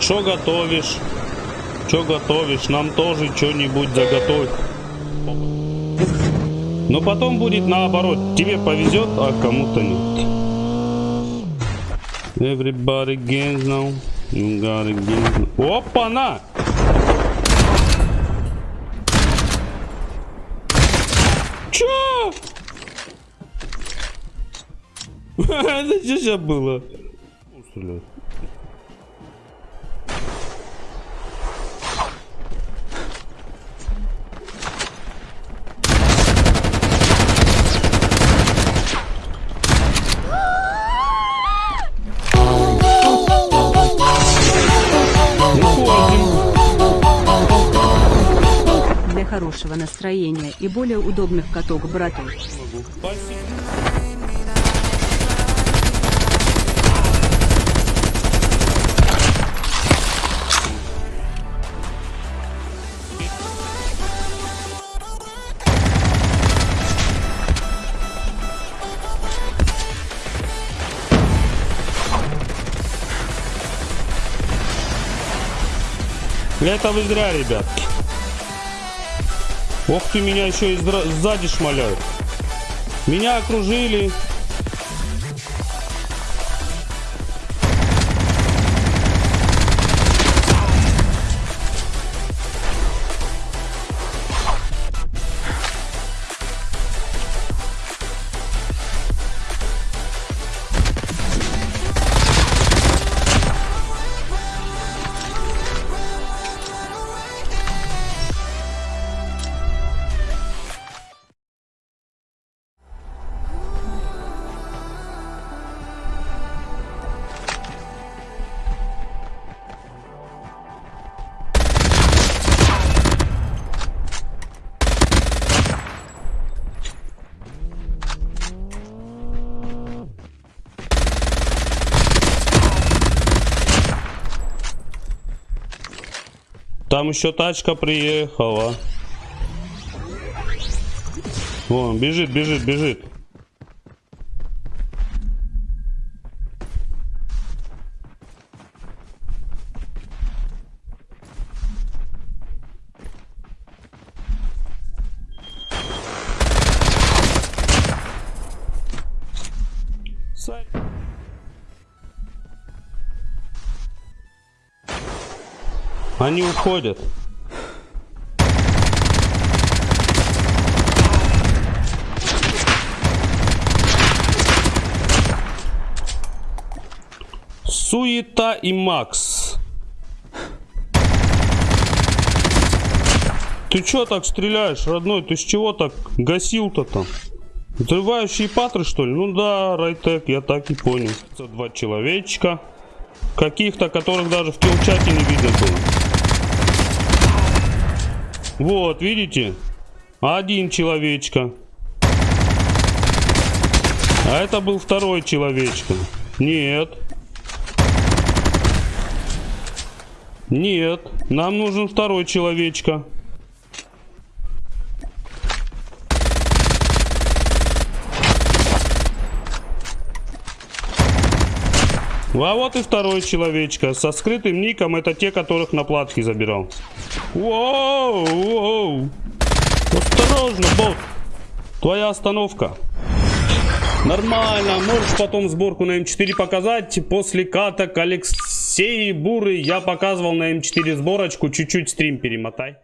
Что готовишь? Что готовишь? Нам тоже что-нибудь заготовь. Но потом будет наоборот. Тебе повезет, а кому-то нет. Everybody gains now. You gotta gain. Опа-на! Чё? Это что сейчас было? Стреляет. Для хорошего настроения и более удобных каток брату. Спасибо. Это вы зря, ребят. Ох ты, меня еще и сзади шмаляют. Меня окружили. Там еще тачка приехала. Вон, бежит, бежит, бежит. Сань. Они уходят. Суета и Макс. Ты чё так стреляешь, родной? Ты с чего так гасил-то там? Взрывающие патры, что ли? Ну да, Райтек, я так и понял. Два человечка. Каких-то, которых даже в килчате не видно было. Вот, видите? Один человечка. А это был второй человечка. Нет. Нет. Нам нужен второй человечка. А вот и второй человечка со скрытым ником. Это те, которых на платке забирал. Воу. Осторожно, бот. Твоя остановка. Нормально. Можешь потом сборку на М4 показать. После каток Алексей Буры я показывал на М4 сборочку. Чуть-чуть стрим перемотай.